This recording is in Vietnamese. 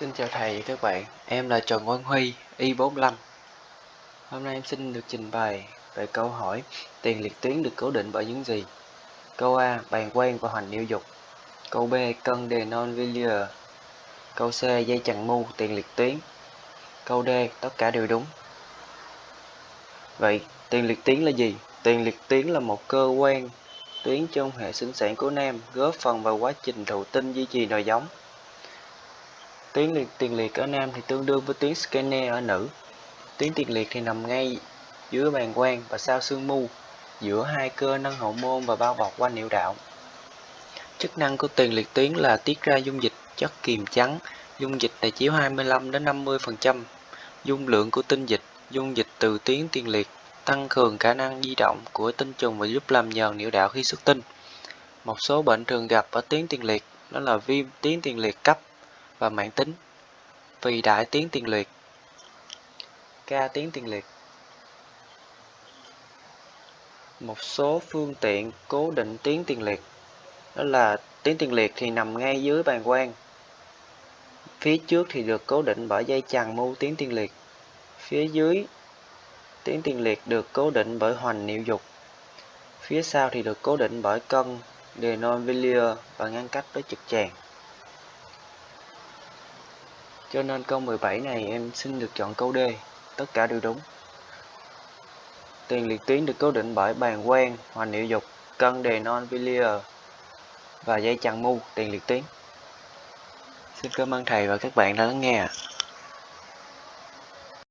Xin chào thầy và các bạn, em là Trần Quang Huy, Y45. Hôm nay em xin được trình bày về câu hỏi tiền liệt tuyến được cố định bởi những gì? Câu A. Bàn quang và hoành niêu dục Câu B. Cân đề non villier Câu C. Dây chằng mu tiền liệt tuyến Câu D. Tất cả đều đúng Vậy, tiền liệt tuyến là gì? Tiền liệt tuyến là một cơ quan tuyến trong hệ sinh sản của nam góp phần vào quá trình thụ tinh duy trì nòi giống Tuyến liệt tiền liệt ở nam thì tương đương với tuyến scanner ở nữ. Tuyến tiền liệt thì nằm ngay dưới bàn quang và sau xương mu, giữa hai cơ nâng hậu môn và bao bọc quanh niệu đạo. Chức năng của tiền liệt tuyến là tiết ra dung dịch chất kiềm trắng, dung dịch này chiếu 25 đến 50%. Dung lượng của tinh dịch, dung dịch từ tuyến tiền liệt tăng cường khả năng di động của tinh trùng và giúp làm nhờn niệu đạo khi xuất tinh. Một số bệnh thường gặp ở tuyến tiền liệt đó là viêm tuyến tiền liệt cấp và mãn tính. Vì đại tiến tiền liệt. Ca tiến tiền liệt. Một số phương tiện cố định tiến tiền liệt. Đó là tiến tiền liệt thì nằm ngay dưới bàn quang phía trước thì được cố định bởi dây chằng mưu tiến tiền liệt. Phía dưới tiến tiền liệt được cố định bởi hoành niệu dục. Phía sau thì được cố định bởi cân de non và ngăn cách với trực tràng cho nên câu 17 này em xin được chọn câu D, tất cả đều đúng. Tiền liệt tuyến được cố định bởi bàn quen hoành niệu dục, cân đề non villier và dây chằng mu tiền liệt tuyến. Xin cảm ơn thầy và các bạn đã lắng nghe.